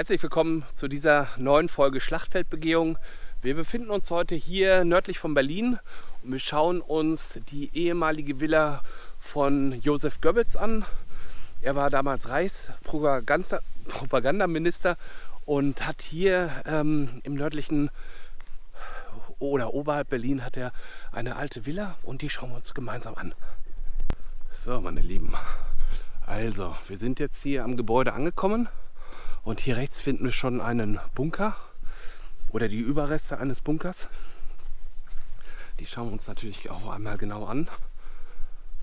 Herzlich willkommen zu dieser neuen Folge Schlachtfeldbegehung. Wir befinden uns heute hier nördlich von Berlin und wir schauen uns die ehemalige Villa von Josef Goebbels an. Er war damals Reichspropagandaminister und hat hier ähm, im nördlichen oder oberhalb Berlin hat er eine alte Villa und die schauen wir uns gemeinsam an. So, meine Lieben. Also, wir sind jetzt hier am Gebäude angekommen und hier rechts finden wir schon einen Bunker oder die Überreste eines Bunkers. Die schauen wir uns natürlich auch einmal genau an.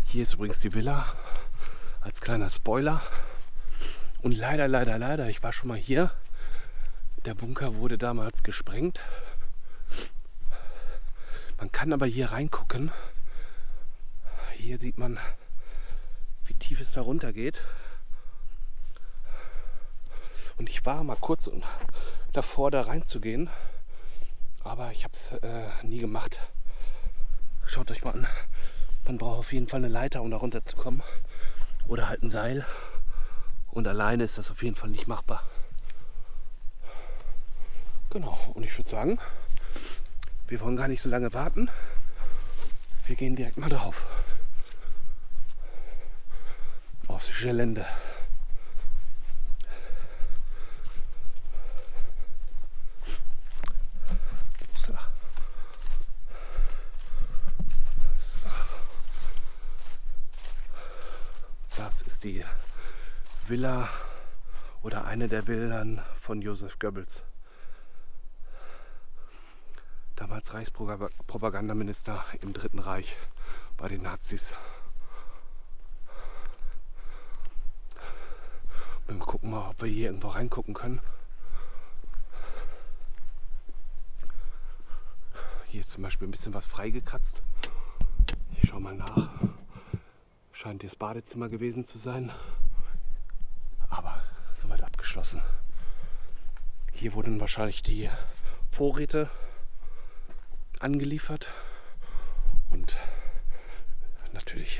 Hier ist übrigens die Villa als kleiner Spoiler. Und leider, leider, leider, ich war schon mal hier. Der Bunker wurde damals gesprengt. Man kann aber hier reingucken. Hier sieht man, wie tief es da runter geht. Und ich war mal kurz davor, da reinzugehen. Aber ich habe es äh, nie gemacht. Schaut euch mal an. Man braucht auf jeden Fall eine Leiter, um da runter zu kommen. Oder halt ein Seil. Und alleine ist das auf jeden Fall nicht machbar. Genau, und ich würde sagen, wir wollen gar nicht so lange warten. Wir gehen direkt mal drauf. Aufs Gelände. Ist die Villa oder eine der Villen von Josef Goebbels. Damals Reichspropagandaminister im Dritten Reich bei den Nazis. Wir gucken mal, ob wir hier irgendwo reingucken können. Hier ist zum Beispiel ein bisschen was freigekratzt. Ich schau mal nach. Scheint das Badezimmer gewesen zu sein. Aber soweit abgeschlossen. Hier wurden wahrscheinlich die Vorräte angeliefert. Und natürlich,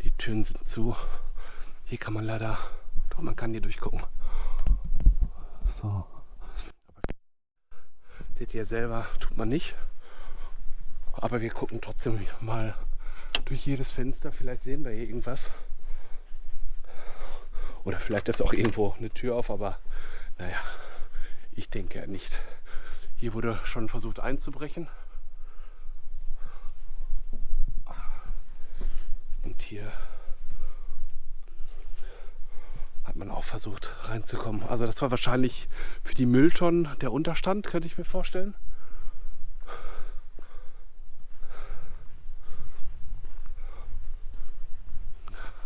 die Türen sind zu. Hier kann man leider, doch man kann hier durchgucken. So. Seht ihr selber, tut man nicht. Aber wir gucken trotzdem mal durch jedes Fenster. Vielleicht sehen wir hier irgendwas. Oder vielleicht ist auch irgendwo eine Tür auf, aber naja, ich denke nicht. Hier wurde schon versucht einzubrechen. Und hier hat man auch versucht reinzukommen. Also das war wahrscheinlich für die Mülltonnen der Unterstand, könnte ich mir vorstellen.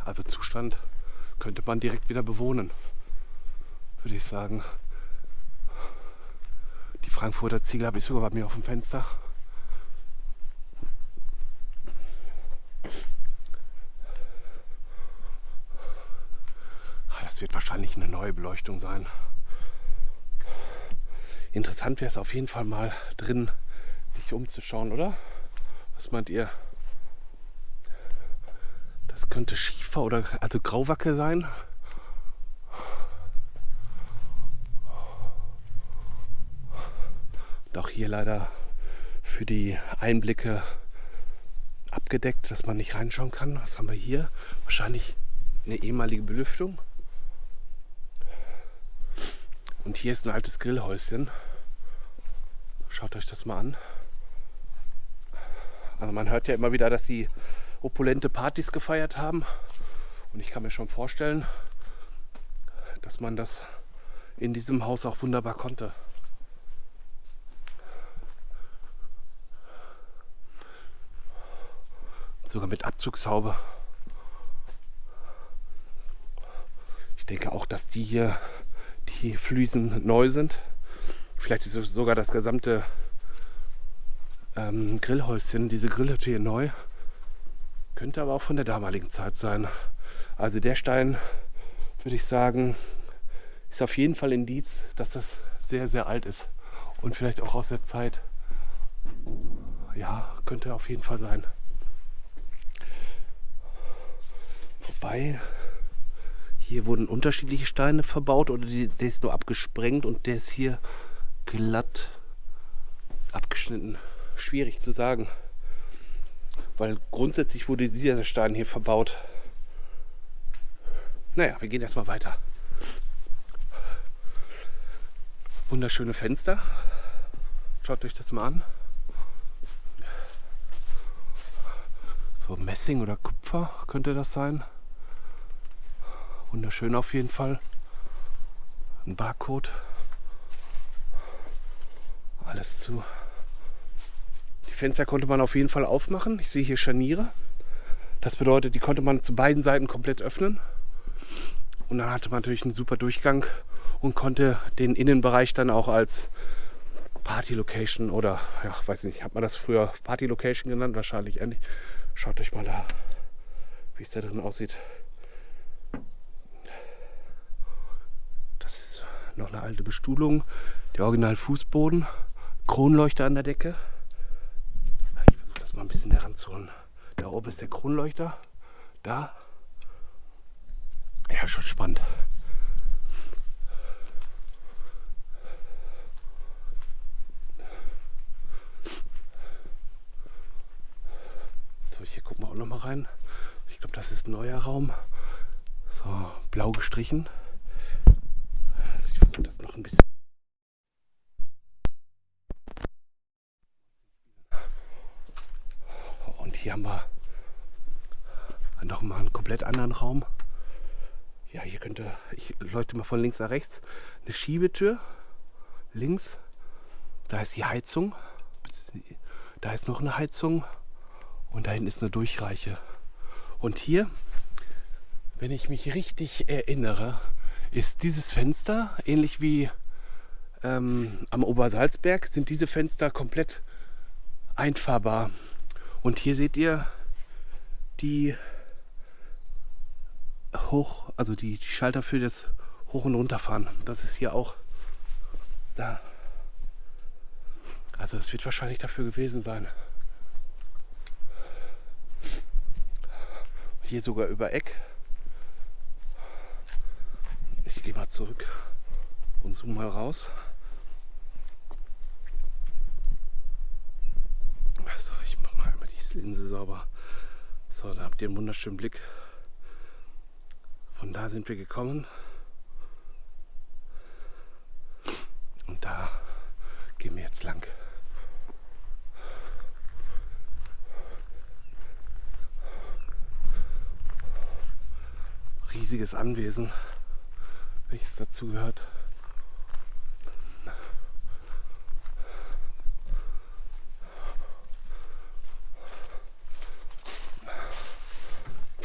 Also Zustand könnte man direkt wieder bewohnen, würde ich sagen. Die Frankfurter Ziegel habe ich sogar bei mir auf dem Fenster. Ah, das wird wahrscheinlich eine neue Beleuchtung sein. Interessant wäre es auf jeden Fall mal drin, sich umzuschauen, oder? Was meint ihr? Das könnte Schiefer oder also Grauwacke sein. Auch hier leider für die Einblicke abgedeckt, dass man nicht reinschauen kann. Was haben wir hier? Wahrscheinlich eine ehemalige Belüftung. Und hier ist ein altes Grillhäuschen. Schaut euch das mal an. Also man hört ja immer wieder, dass die opulente Partys gefeiert haben. Und ich kann mir schon vorstellen, dass man das in diesem Haus auch wunderbar konnte. Sogar mit Abzugshaube. Ich denke auch, dass die hier, die Fliesen neu sind. Vielleicht ist sogar das gesamte ähm, Grillhäuschen, diese Grillhütte hier neu. Könnte aber auch von der damaligen Zeit sein. Also der Stein, würde ich sagen, ist auf jeden Fall Indiz, dass das sehr, sehr alt ist. Und vielleicht auch aus der Zeit. Ja, könnte auf jeden Fall sein. Wobei, Hier wurden unterschiedliche Steine verbaut oder die, der ist nur abgesprengt und der ist hier glatt abgeschnitten. Schwierig zu sagen. Weil grundsätzlich wurde dieser Stein hier verbaut. Naja, wir gehen erstmal weiter. Wunderschöne Fenster. Schaut euch das mal an. So Messing oder Kupfer könnte das sein. Wunderschön auf jeden Fall. Ein Barcode. Alles zu. Fenster konnte man auf jeden Fall aufmachen. Ich sehe hier Scharniere. Das bedeutet, die konnte man zu beiden Seiten komplett öffnen. Und dann hatte man natürlich einen super Durchgang und konnte den Innenbereich dann auch als Party Location oder ja, weiß nicht, hat man das früher Party Location genannt? Wahrscheinlich ähnlich. Schaut euch mal da, wie es da drin aussieht. Das ist noch eine alte Bestuhlung. Der Original Fußboden, Kronleuchter an der Decke. Mal ein bisschen heranzuholen. Da oben ist der Kronleuchter. Da. Ja, schon spannend. auch noch mal rein. Ich glaube, das ist ein neuer Raum. So, blau gestrichen. Also ich versuche das noch ein bisschen. Und hier haben wir noch mal einen komplett anderen Raum. Ja, hier könnte, ich leuchte mal von links nach rechts, eine Schiebetür. Links, da ist die Heizung. Da ist noch eine Heizung. Und da hinten ist eine Durchreiche. Und hier, wenn ich mich richtig erinnere, ist dieses Fenster, ähnlich wie ähm, am Obersalzberg, sind diese Fenster komplett einfahrbar. Und hier seht ihr die hoch, also die, die Schalter für das Hoch- und Runterfahren. Das ist hier auch da. Also es wird wahrscheinlich dafür gewesen sein. Hier sogar über Eck. Ich gehe mal zurück und zoome mal raus. Also ich mache Linse sauber. So, da habt ihr einen wunderschönen Blick. Von da sind wir gekommen. Und da gehen wir jetzt lang. riesiges Anwesen, welches dazu gehört.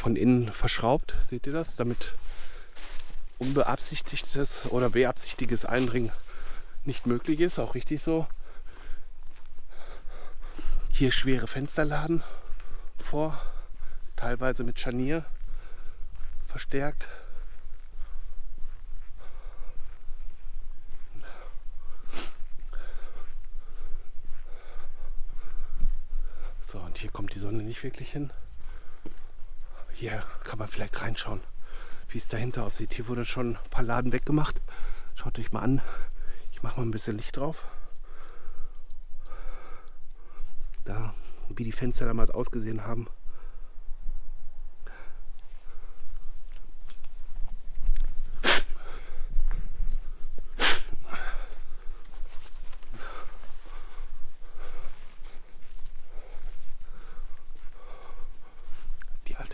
Von innen verschraubt, seht ihr das? Damit unbeabsichtigtes oder beabsichtigtes Eindringen nicht möglich ist, auch richtig so. Hier schwere Fensterladen vor, teilweise mit Scharnier verstärkt. So, und hier kommt die Sonne nicht wirklich hin. Hier kann man vielleicht reinschauen, wie es dahinter aussieht. Hier wurde schon ein paar Laden weggemacht. Schaut euch mal an. Ich mache mal ein bisschen Licht drauf. Da, wie die Fenster damals ausgesehen haben.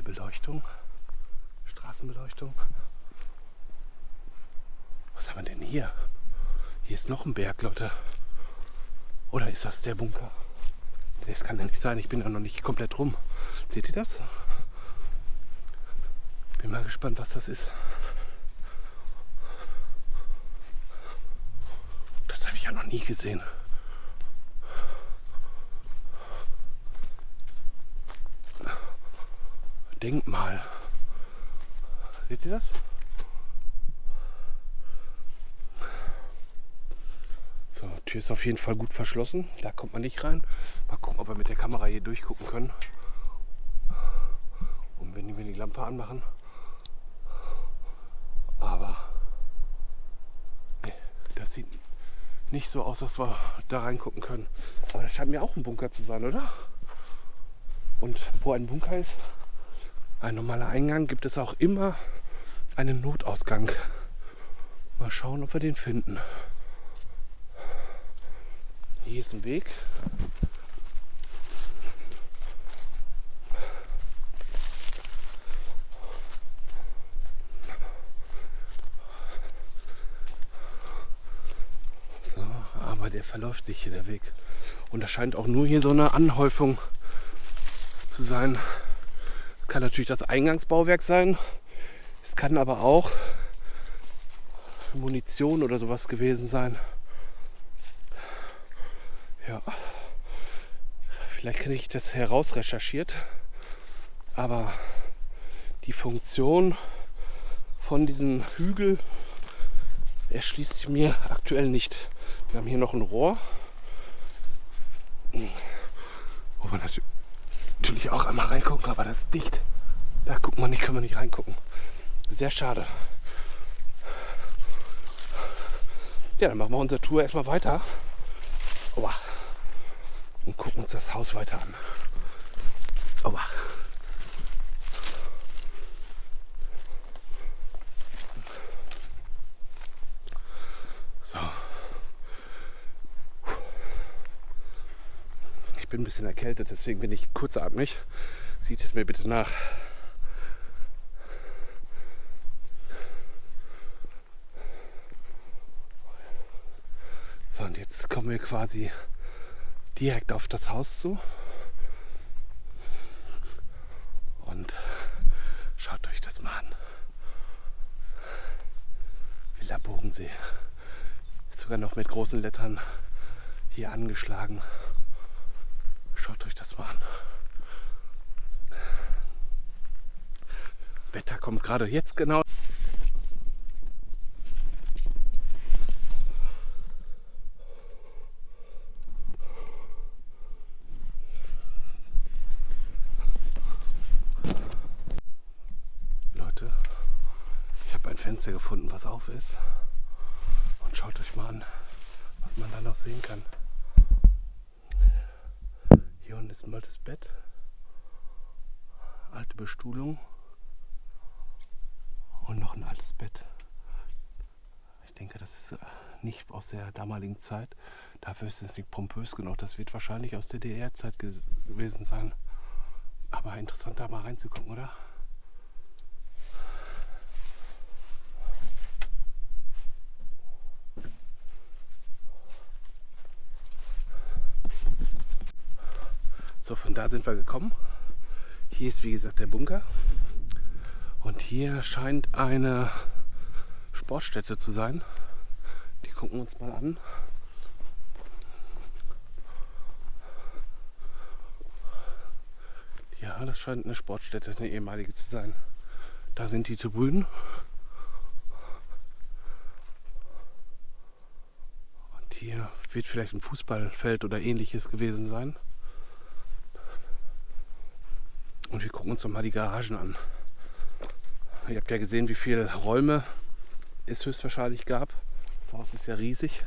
Beleuchtung. Straßenbeleuchtung. Was haben wir denn hier? Hier ist noch ein Berg, Leute. Oder ist das der Bunker? Das kann ja nicht sein. Ich bin ja noch nicht komplett rum. Seht ihr das? Bin mal gespannt, was das ist. Das habe ich ja noch nie gesehen. Denkmal. Seht ihr das? Tür ist auf jeden Fall gut verschlossen. Da kommt man nicht rein. Mal gucken, ob wir mit der Kamera hier durchgucken können. Und wenn wir die Lampe anmachen, Aber nee, das sieht nicht so aus, dass wir da reingucken können. Aber das scheint mir auch ein Bunker zu sein, oder? Und wo ein Bunker ist, ein normaler Eingang, gibt es auch immer einen Notausgang. Mal schauen, ob wir den finden. Hier ist ein Weg. So, aber der verläuft sich hier der Weg. Und da scheint auch nur hier so eine Anhäufung zu sein. Kann natürlich das Eingangsbauwerk sein. Es kann aber auch Munition oder sowas gewesen sein. Vielleicht kriege ich das heraus recherchiert, aber die Funktion von diesem Hügel erschließt sich mir aktuell nicht. Wir haben hier noch ein Rohr, wo wir natürlich auch einmal reingucken, aber das ist dicht. Da gucken wir nicht, können wir nicht reingucken. Sehr schade. Ja, dann machen wir unsere Tour erstmal weiter. Oha. Und gucken uns das Haus weiter an. Oha. So. Ich bin ein bisschen erkältet, deswegen bin ich kurzatmig. Sieht es mir bitte nach. So, und jetzt kommen wir quasi direkt auf das Haus zu. Und schaut euch das mal an. Villa Bogensee. Ist sogar noch mit großen Lettern hier angeschlagen. Schaut euch das mal an. Wetter kommt gerade jetzt genau Fenster gefunden, was auf ist. Und schaut euch mal an, was man da noch sehen kann. Hier unten ist ein altes Bett, alte Bestuhlung und noch ein altes Bett. Ich denke, das ist äh, nicht aus der damaligen Zeit. Dafür ist es nicht pompös genug. Das wird wahrscheinlich aus der DDR-Zeit gewesen sein. Aber interessant, da mal reinzugucken, oder? So, von da sind wir gekommen. Hier ist wie gesagt der Bunker. Und hier scheint eine Sportstätte zu sein. Die gucken wir uns mal an. Ja, das scheint eine Sportstätte, eine ehemalige zu sein. Da sind die Tribünen. Und hier wird vielleicht ein Fußballfeld oder ähnliches gewesen sein. Und wir gucken uns noch mal die Garagen an. Ihr habt ja gesehen, wie viele Räume es höchstwahrscheinlich gab. Das Haus ist ja riesig.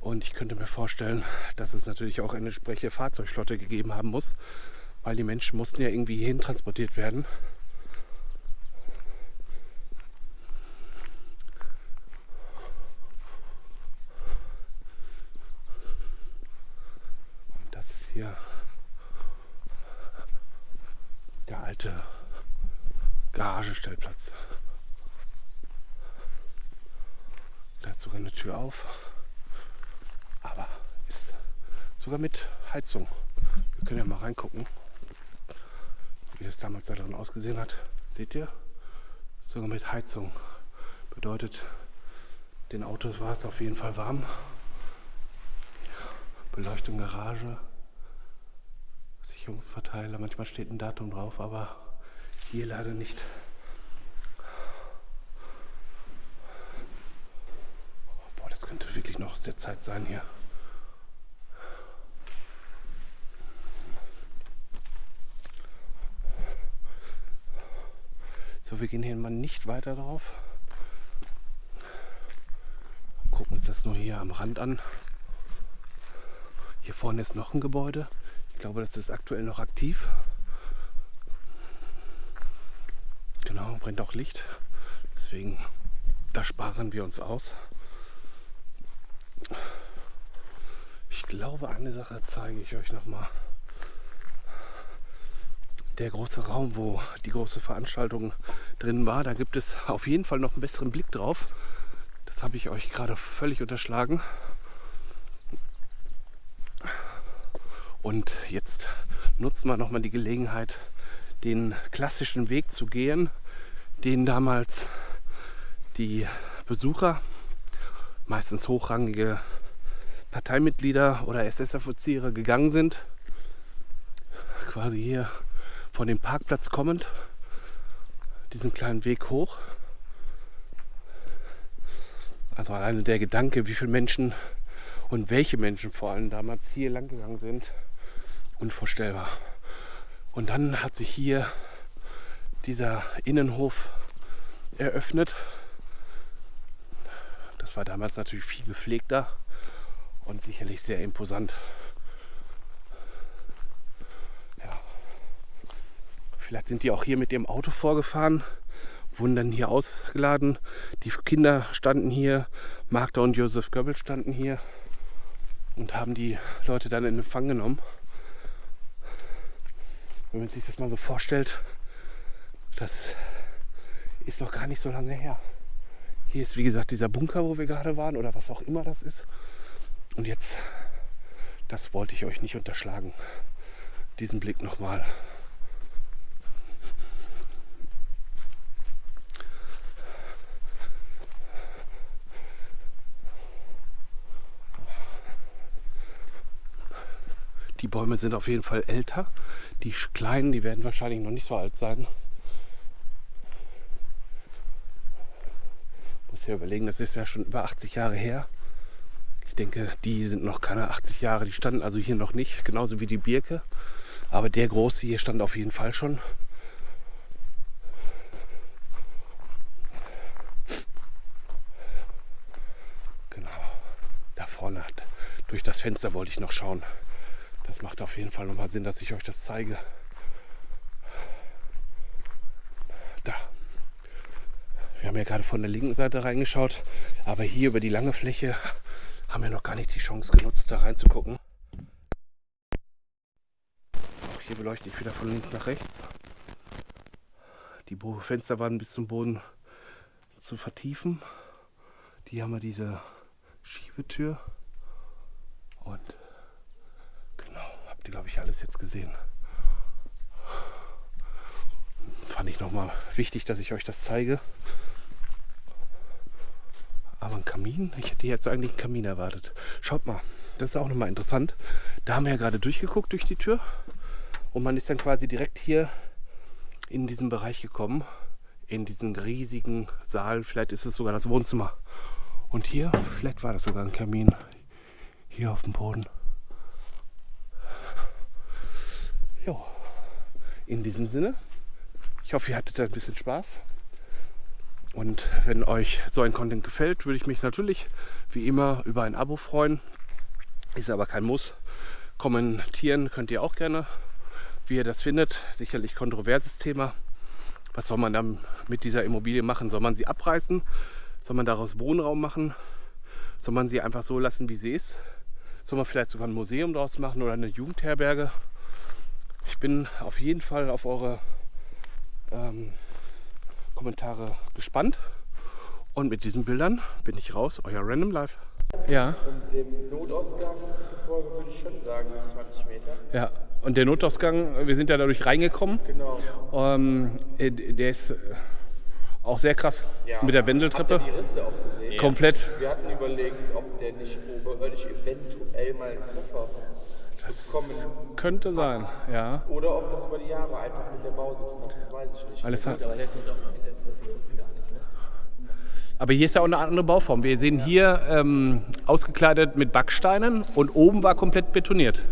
Und ich könnte mir vorstellen, dass es natürlich auch eine entsprechende Fahrzeugflotte gegeben haben muss, weil die Menschen mussten ja irgendwie hierhin transportiert werden. Und das ist hier der alte Garagenstellplatz. Da ist sogar eine Tür auf, aber ist sogar mit Heizung. Wir können ja mal reingucken, wie das damals da drin ausgesehen hat. Seht ihr? Sogar mit Heizung. Bedeutet, den Autos war es auf jeden Fall warm. Beleuchtung Garage. Sicherungsverteiler. Manchmal steht ein Datum drauf, aber hier leider nicht. Boah, das könnte wirklich noch aus der Zeit sein hier. So, wir gehen hier mal nicht weiter drauf. Gucken uns das nur hier am Rand an. Hier vorne ist noch ein Gebäude. Ich glaube, das ist aktuell noch aktiv. Genau, brennt auch Licht. Deswegen, da sparen wir uns aus. Ich glaube, eine Sache zeige ich euch noch mal. Der große Raum, wo die große Veranstaltung drin war, da gibt es auf jeden Fall noch einen besseren Blick drauf. Das habe ich euch gerade völlig unterschlagen. Und jetzt nutzen wir nochmal die Gelegenheit, den klassischen Weg zu gehen, den damals die Besucher, meistens hochrangige Parteimitglieder oder SS-Offiziere gegangen sind. Quasi hier von dem Parkplatz kommend, diesen kleinen Weg hoch. Also alleine der Gedanke, wie viele Menschen und welche Menschen vor allem damals hier lang gegangen sind, unvorstellbar. Und dann hat sich hier dieser Innenhof eröffnet. Das war damals natürlich viel gepflegter und sicherlich sehr imposant. Vielleicht sind die auch hier mit dem Auto vorgefahren, wurden dann hier ausgeladen. Die Kinder standen hier, Magda und Josef Goebbels standen hier und haben die Leute dann in Empfang genommen. Wenn man sich das mal so vorstellt, das ist noch gar nicht so lange her. Hier ist wie gesagt dieser Bunker, wo wir gerade waren oder was auch immer das ist. Und jetzt, das wollte ich euch nicht unterschlagen, diesen Blick nochmal. Die Bäume sind auf jeden Fall älter. Die kleinen, die werden wahrscheinlich noch nicht so alt sein. Muss ja überlegen, das ist ja schon über 80 Jahre her. Ich denke, die sind noch keine 80 Jahre. Die standen also hier noch nicht, genauso wie die Birke. Aber der große hier stand auf jeden Fall schon. Genau, da vorne durch das Fenster wollte ich noch schauen. Das macht auf jeden Fall nochmal Sinn, dass ich euch das zeige. Da. Wir haben ja gerade von der linken Seite reingeschaut, aber hier über die lange Fläche haben wir noch gar nicht die Chance genutzt, da reinzugucken. Auch hier beleuchte ich wieder von links nach rechts. Die Fenster waren bis zum Boden zu vertiefen. Die haben wir diese Schiebetür und Habt ihr, glaube ich, alles jetzt gesehen. Fand ich nochmal wichtig, dass ich euch das zeige. Aber ein Kamin? Ich hätte jetzt eigentlich einen Kamin erwartet. Schaut mal, das ist auch nochmal interessant. Da haben wir ja gerade durchgeguckt durch die Tür. Und man ist dann quasi direkt hier in diesen Bereich gekommen. In diesen riesigen Saal. Vielleicht ist es sogar das Wohnzimmer. Und hier, vielleicht war das sogar ein Kamin. Hier auf dem Boden. Ja, in diesem Sinne, ich hoffe, ihr hattet ein bisschen Spaß. Und wenn euch so ein Content gefällt, würde ich mich natürlich wie immer über ein Abo freuen. Ist aber kein Muss. Kommentieren könnt ihr auch gerne, wie ihr das findet. Sicherlich kontroverses Thema. Was soll man dann mit dieser Immobilie machen? Soll man sie abreißen? Soll man daraus Wohnraum machen? Soll man sie einfach so lassen, wie sie ist? Soll man vielleicht sogar ein Museum daraus machen oder eine Jugendherberge? Ich bin auf jeden Fall auf eure ähm, Kommentare gespannt. Und mit diesen Bildern bin ich raus, euer Random Life. Ja. Und dem Notausgang zufolge würde ich schon sagen 20 Meter. Ja, und der Notausgang, wir sind ja dadurch reingekommen. Genau. Ähm, äh, der ist äh, auch sehr krass Ja. mit der Wendeltreppe. Habt ihr die Risse auch gesehen? Komplett. Wir hatten überlegt, ob der nicht oberirdisch eventuell mal einen Treffer bekommen Könnte sein, ja. oder ob das über die Jahre einfach mit der Bausubstanz, das weiß ich nicht. Alles hat, Aber der kommt auch bis jetzt das hier unten gar nicht. Ne? Aber hier ist ja auch eine andere Bauform. Wir sehen hier ähm, ausgekleidet mit Backsteinen und oben war komplett betoniert.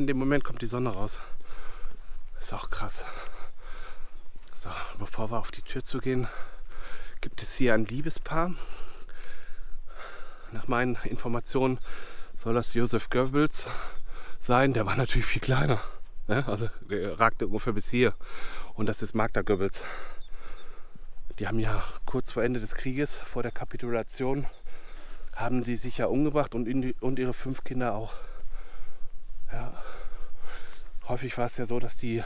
In dem Moment kommt die Sonne raus. Ist auch krass. So, bevor wir auf die Tür zu gehen, gibt es hier ein Liebespaar. Nach meinen Informationen soll das Josef Goebbels sein. Der war natürlich viel kleiner. Ne? Also der ragte ungefähr bis hier. Und das ist Magda Goebbels. Die haben ja kurz vor Ende des Krieges, vor der Kapitulation, haben die sich ja umgebracht und, die, und ihre fünf Kinder auch. Ja. Häufig war es ja so, dass die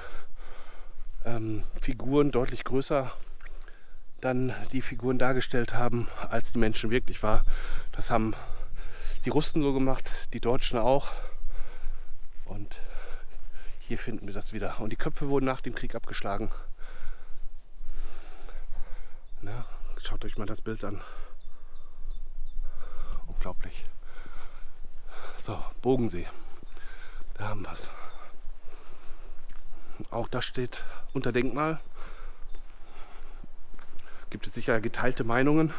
ähm, Figuren deutlich größer dann die Figuren dargestellt haben, als die Menschen wirklich war. Das haben die Russen so gemacht, die Deutschen auch. Und hier finden wir das wieder. Und die Köpfe wurden nach dem Krieg abgeschlagen. Na, schaut euch mal das Bild an. Unglaublich. So, Bogensee. Da haben wir es. Auch das steht unter Denkmal. Gibt es sicher geteilte Meinungen.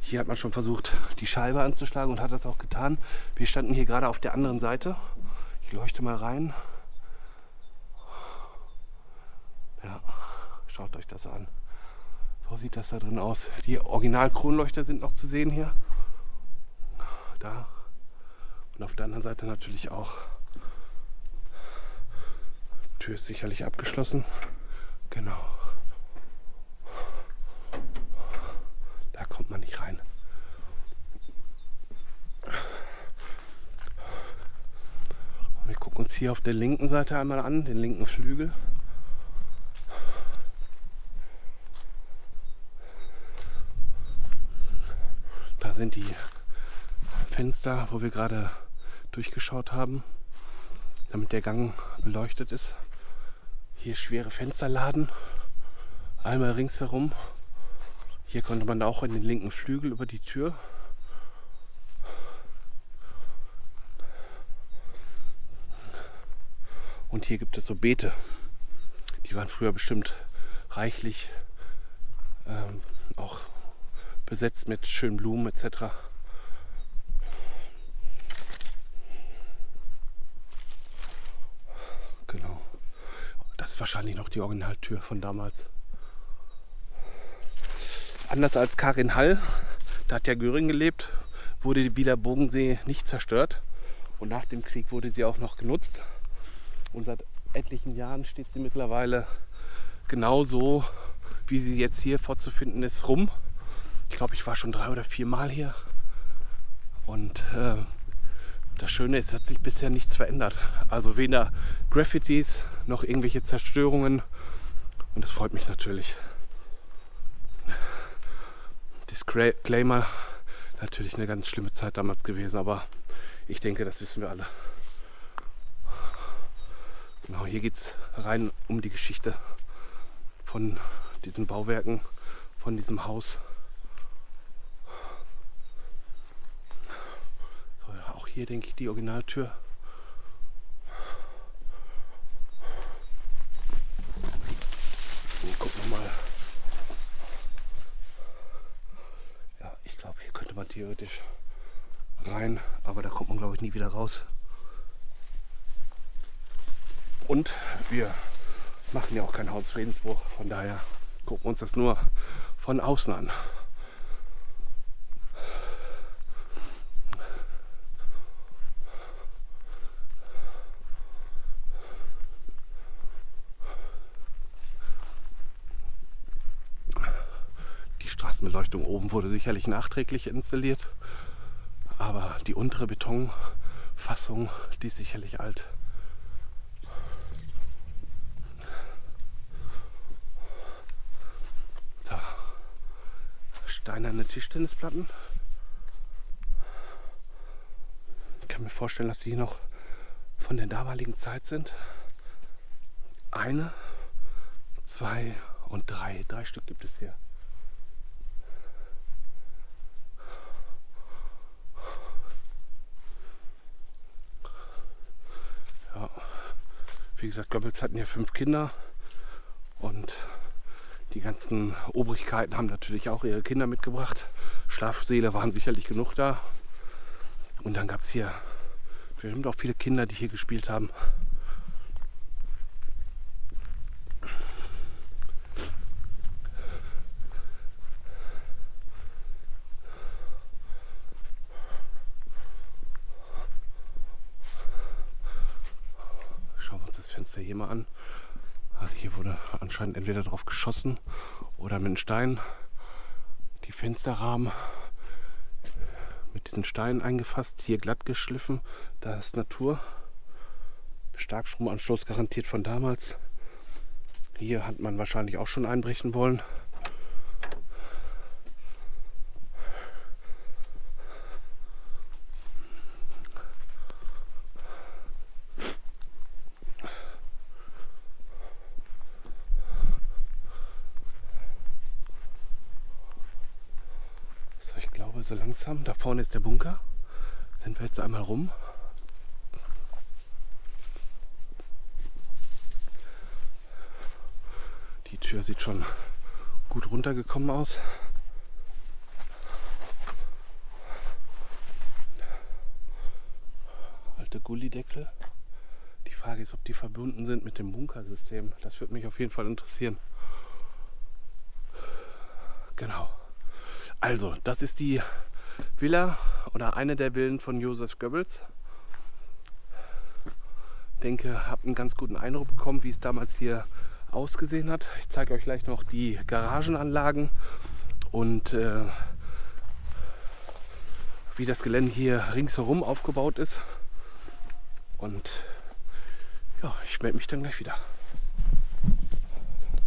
Hier hat man schon versucht, die Scheibe anzuschlagen und hat das auch getan. Wir standen hier gerade auf der anderen Seite. Ich leuchte mal rein. Ja, schaut euch das an. So sieht das da drin aus. Die Original-Kronleuchter sind noch zu sehen hier. Da. Und auf der anderen Seite natürlich auch. Tür ist sicherlich abgeschlossen. Genau. Da kommt man nicht rein. Wir gucken uns hier auf der linken Seite einmal an, den linken Flügel. sind die Fenster, wo wir gerade durchgeschaut haben, damit der Gang beleuchtet ist. Hier schwere Fensterladen, einmal ringsherum. Hier konnte man auch in den linken Flügel über die Tür. Und hier gibt es so Beete. Die waren früher bestimmt reichlich ähm, auch besetzt mit schönen Blumen etc. Genau. Das ist wahrscheinlich noch die Originaltür von damals. Anders als Karin Hall, da hat ja Göring gelebt, wurde die Wieler Bogensee nicht zerstört. Und nach dem Krieg wurde sie auch noch genutzt. Und seit etlichen Jahren steht sie mittlerweile genauso, wie sie jetzt hier vorzufinden ist, rum. Ich glaube, ich war schon drei oder vier Mal hier. Und äh, das Schöne ist, es hat sich bisher nichts verändert. Also weder Graffitis noch irgendwelche Zerstörungen. Und das freut mich natürlich. Disclaimer, natürlich eine ganz schlimme Zeit damals gewesen, aber ich denke, das wissen wir alle. Genau, hier geht es rein um die Geschichte von diesen Bauwerken, von diesem Haus. hier, denke ich, die Originaltür. Ich guck noch mal. Ja, ich glaube, hier könnte man theoretisch rein, aber da kommt man, glaube ich, nie wieder raus. Und wir machen ja auch keinen Hausfriedensbruch, von daher gucken wir uns das nur von außen an. Straßenbeleuchtung oben wurde sicherlich nachträglich installiert, aber die untere Betonfassung, die ist sicherlich alt. So. Steinerne Tischtennisplatten. Ich kann mir vorstellen, dass die noch von der damaligen Zeit sind. Eine, zwei und drei. Drei Stück gibt es hier. Wie gesagt, Goebbels hatten ja fünf Kinder und die ganzen Obrigkeiten haben natürlich auch ihre Kinder mitgebracht. Schlafsäle waren sicherlich genug da. Und dann gab es hier Bestimmt auch viele Kinder, die hier gespielt haben. Schauen wir uns das Fenster hier mal an. Also hier wurde anscheinend entweder drauf geschossen oder mit einem Stein die Fensterrahmen mit diesen Steinen eingefasst, hier glatt geschliffen. Da ist Natur. Starkstromanstoß garantiert von damals. Hier hat man wahrscheinlich auch schon einbrechen wollen. So, ich glaube so langsam, da vorne ist der Bunker. Sind wir jetzt einmal rum. Die Tür sieht schon gut runtergekommen aus. Alte Gullideckel. Die Frage ist, ob die verbunden sind mit dem Bunkersystem. Das würde mich auf jeden Fall interessieren. Genau. Also, das ist die Villa oder eine der Villen von Josef Goebbels. Denke, habt einen ganz guten Eindruck bekommen, wie es damals hier ausgesehen hat. Ich zeige euch gleich noch die Garagenanlagen und äh, wie das Gelände hier ringsherum aufgebaut ist. Und ja, ich melde mich dann gleich wieder.